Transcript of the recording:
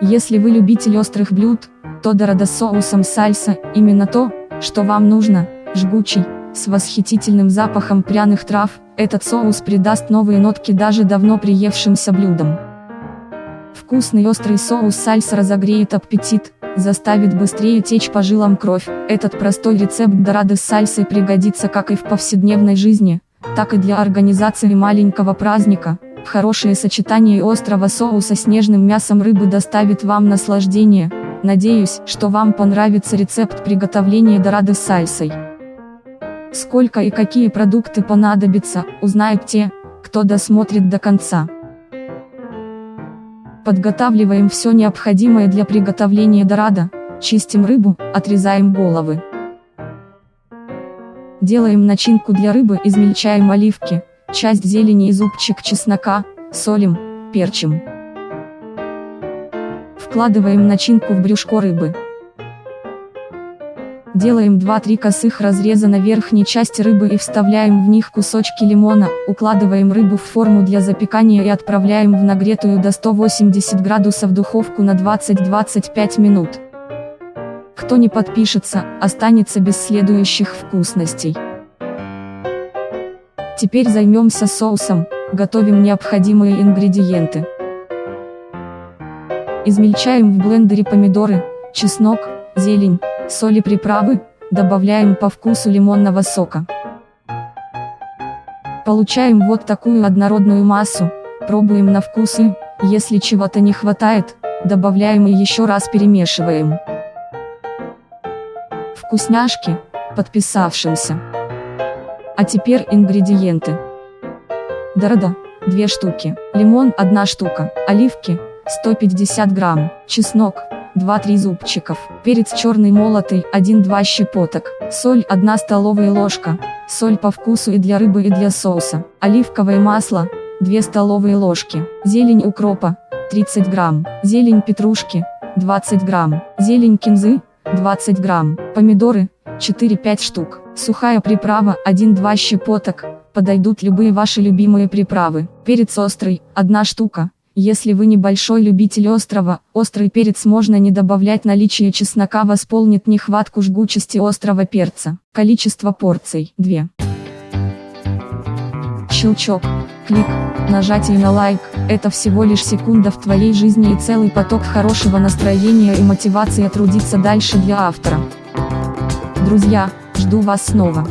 Если вы любитель острых блюд, то дорадо соусом сальса – именно то, что вам нужно, жгучий, с восхитительным запахом пряных трав, этот соус придаст новые нотки даже давно приевшимся блюдам. Вкусный острый соус сальса разогреет аппетит, заставит быстрее течь по жилам кровь. Этот простой рецепт дорады с сальсой пригодится как и в повседневной жизни, так и для организации маленького праздника. Хорошее сочетание острого соуса с нежным мясом рыбы доставит вам наслаждение. Надеюсь, что вам понравится рецепт приготовления дорады с сальсой. Сколько и какие продукты понадобятся, узнают те, кто досмотрит до конца. Подготавливаем все необходимое для приготовления дорада, чистим рыбу, отрезаем головы. Делаем начинку для рыбы, измельчаем оливки, часть зелени и зубчик чеснока, солим, перчим. Вкладываем начинку в брюшко рыбы. Делаем 2-3 косых разреза на верхней части рыбы и вставляем в них кусочки лимона, укладываем рыбу в форму для запекания и отправляем в нагретую до 180 градусов духовку на 20-25 минут. Кто не подпишется, останется без следующих вкусностей. Теперь займемся соусом, готовим необходимые ингредиенты. Измельчаем в блендере помидоры, чеснок, зелень, соль и приправы, добавляем по вкусу лимонного сока. Получаем вот такую однородную массу, пробуем на вкус и, если чего-то не хватает, добавляем и еще раз перемешиваем. Вкусняшки, подписавшимся. А теперь ингредиенты. Дорода, 2 штуки, лимон 1 штука, оливки, 150 грамм, чеснок, 2-3 зубчиков, перец черный молотый, 1-2 щепоток, соль 1 столовая ложка, соль по вкусу и для рыбы и для соуса, оливковое масло, 2 столовые ложки, зелень укропа, 30 грамм, зелень петрушки, 20 грамм, зелень кинзы, 20 грамм, помидоры, 4-5 штук, сухая приправа, 1-2 щепоток, подойдут любые ваши любимые приправы, перец острый, 1 штука, если вы небольшой любитель острова, острый перец можно не добавлять наличие чеснока восполнит нехватку жгучести острого перца. Количество порций 2. Щелчок, клик, нажатие на лайк – это всего лишь секунда в твоей жизни и целый поток хорошего настроения и мотивации трудиться дальше для автора. Друзья, жду вас снова.